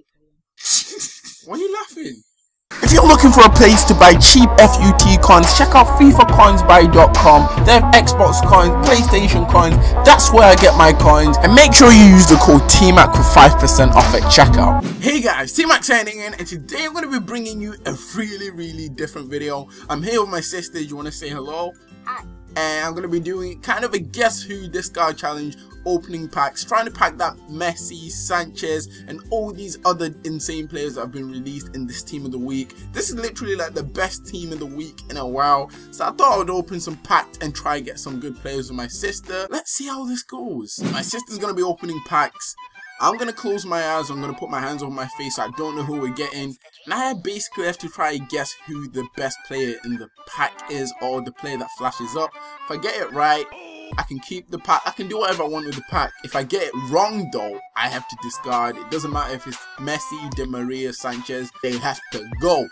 Okay, carry on. Why are you laughing? If you're looking for a place to buy cheap FUT coins, check out FIFACoinsBuy.com. They have Xbox coins, PlayStation coins. That's where I get my coins. And make sure you use the code TMAC for 5% off at checkout. Hey guys, T-Max signing in and today I'm going to be bringing you a really really different video. I'm here with my sister, you want to say hello? Hi. And I'm going to be doing kind of a guess who this guy challenge opening packs, trying to pack that Messi, Sanchez and all these other insane players that have been released in this team of the week. This is literally like the best team of the week in a while. So I thought I would open some packs and try and get some good players with my sister. Let's see how this goes. My sister's going to be opening packs. I'm gonna close my eyes, I'm gonna put my hands over my face, I don't know who we're getting. And I basically have to try and guess who the best player in the pack is or the player that flashes up. If I get it right, I can keep the pack, I can do whatever I want with the pack. If I get it wrong though, I have to discard. It doesn't matter if it's Messi, Di Maria, Sanchez, they have to go.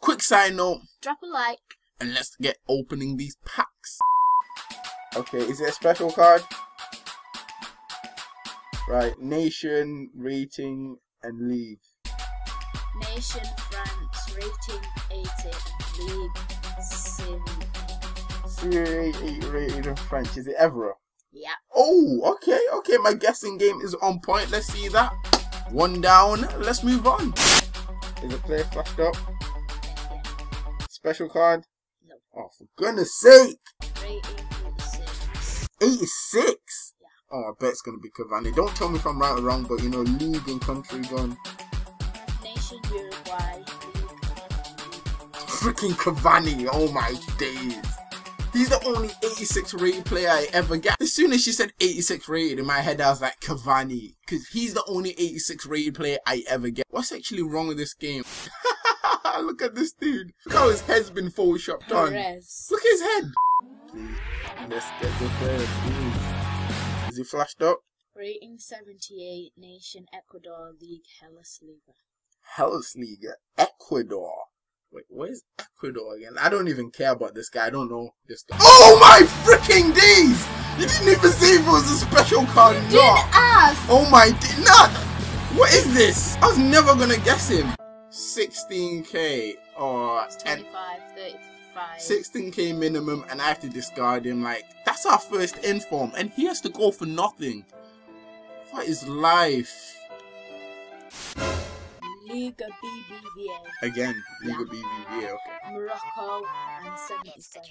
Quick side note, Drop a like. and let's get opening these packs. Okay, is it a special card? Right, nation, rating, and league. Nation, France, rating 80, and league, Sim. Serie 8 rated in French. Is it Evra? Yeah. Oh, okay, okay. My guessing game is on point. Let's see that. One down. Let's move on. Is the player flashed up? Special card? No. Oh, for goodness sake. Rating 86. 86? Oh, I bet it's going to be Cavani. Don't tell me if I'm right or wrong, but you know, league and country gone. Nation, Uruguay, Freaking Cavani. Oh my days. He's the only 86 rated player I ever get. As soon as she said 86 rated, in my head I was like, Cavani. Because he's the only 86 rated player I ever get. What's actually wrong with this game? Look at this dude. Look how his head's been photoshopped on. Perez. Look at his head. Please, let's get the player, please. Is he flashed up? Rating 78, Nation, Ecuador, League, Hellas, Liga. Hellas League, Ecuador. Wait, where's Ecuador again? I don't even care about this guy. I don't know this guy. Oh my freaking days! You didn't even see if it was a special card or Didn't not. ask! Oh my, d- not. What is this? I was never gonna guess him. 16k or 10, 25, 35. 16k minimum, and I have to discard him. Like that's our first inform, and he has to go for nothing. What is life? Liga BBVA, Again, Liga Yeah. BBVA. Okay. Morocco, and 77.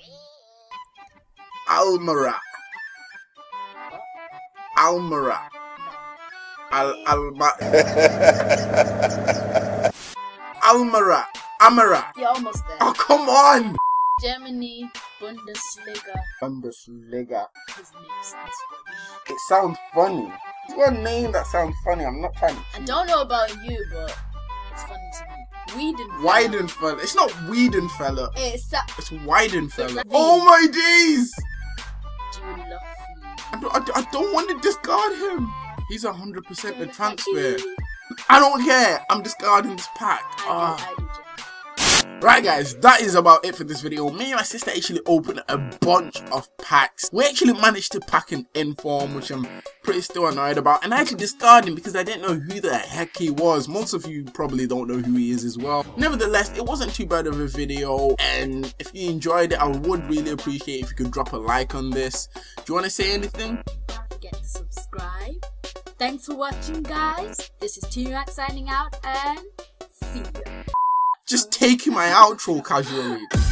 Almara. Almara. Al Alma. Almara. Amara. You're almost there. Oh come on. Germany, Bundesliga. Bundesliga. His name sounds funny. It sounds funny. It's a name that sounds funny. I'm not trying. I don't know about you, but Weidenfeller. Weidenfeller. It's not Wiedenfeller. It's a It's Weidenfeller. Oh my days! do you love I don't, I, don't- I don't want to discard him. He's 100% the me? transfer. I don't care. I'm discarding this pack. I Ah. Right guys, that is about it for this video. Me and my sister actually opened a bunch of packs. We actually managed to pack an inform, which I'm pretty still annoyed about. And I actually discarded him because I didn't know who the heck he was. Most of you probably don't know who he is as well. Nevertheless, it wasn't too bad of a video. And if you enjoyed it, I would really appreciate if you could drop a like on this. Do you want to say anything? Don't forget to subscribe. Thanks for watching, guys. This is T-Rex signing out, and see ya. Just taking my outro casually.